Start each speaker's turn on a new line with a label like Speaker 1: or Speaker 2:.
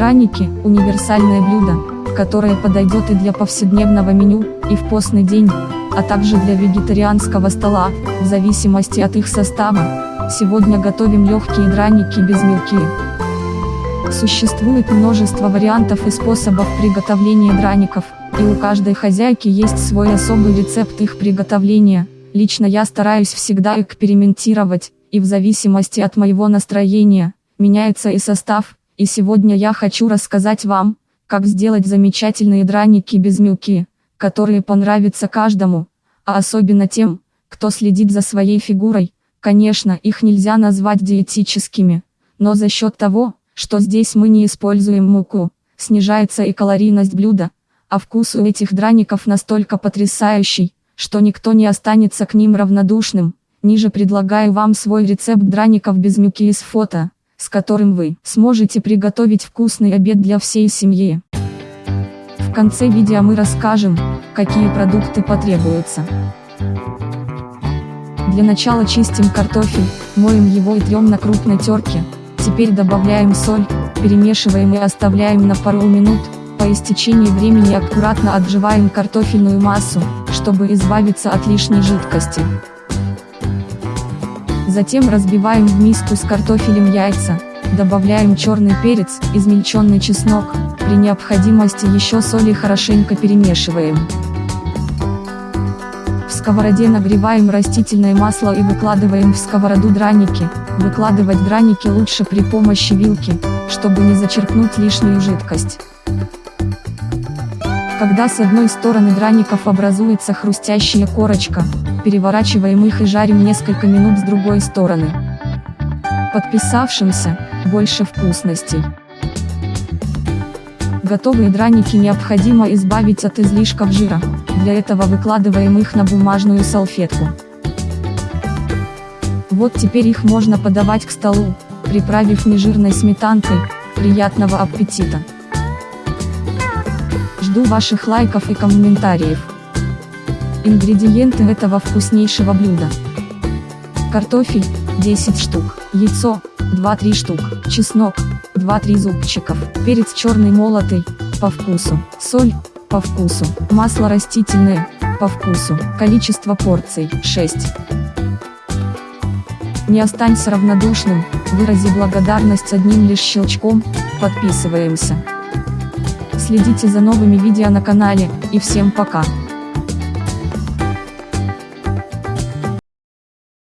Speaker 1: Драники – универсальное блюдо, которое подойдет и для повседневного меню, и в постный день, а также для вегетарианского стола, в зависимости от их состава. Сегодня готовим легкие драники без мелки. Существует множество вариантов и способов приготовления драников, и у каждой хозяйки есть свой особый рецепт их приготовления. Лично я стараюсь всегда экспериментировать, и в зависимости от моего настроения, меняется и состав, и сегодня я хочу рассказать вам, как сделать замечательные драники без мюки, которые понравятся каждому, а особенно тем, кто следит за своей фигурой, конечно их нельзя назвать диетическими, но за счет того, что здесь мы не используем муку, снижается и калорийность блюда, а вкус у этих драников настолько потрясающий, что никто не останется к ним равнодушным. Ниже предлагаю вам свой рецепт драников без мюки из фото с которым вы сможете приготовить вкусный обед для всей семьи. В конце видео мы расскажем, какие продукты потребуются. Для начала чистим картофель, моем его и трем на крупной терке. Теперь добавляем соль, перемешиваем и оставляем на пару минут. По истечении времени аккуратно отживаем картофельную массу, чтобы избавиться от лишней жидкости. Затем разбиваем в миску с картофелем яйца, добавляем черный перец, измельченный чеснок, при необходимости еще соль и хорошенько перемешиваем. В сковороде нагреваем растительное масло и выкладываем в сковороду драники, выкладывать драники лучше при помощи вилки, чтобы не зачерпнуть лишнюю жидкость. Когда с одной стороны драников образуется хрустящая корочка, переворачиваем их и жарим несколько минут с другой стороны. Подписавшимся, больше вкусностей. Готовые драники необходимо избавить от излишков жира, для этого выкладываем их на бумажную салфетку. Вот теперь их можно подавать к столу, приправив нежирной сметанкой, приятного аппетита! Жду ваших лайков и комментариев. Ингредиенты этого вкуснейшего блюда. Картофель, 10 штук, яйцо, 2-3 штук, чеснок, 2-3 зубчиков, перец черный молотый, по вкусу, соль, по вкусу, масло растительное, по вкусу, количество порций, 6. Не останься равнодушным, вырази благодарность одним лишь щелчком, подписываемся. Следите за новыми видео на канале, и всем пока.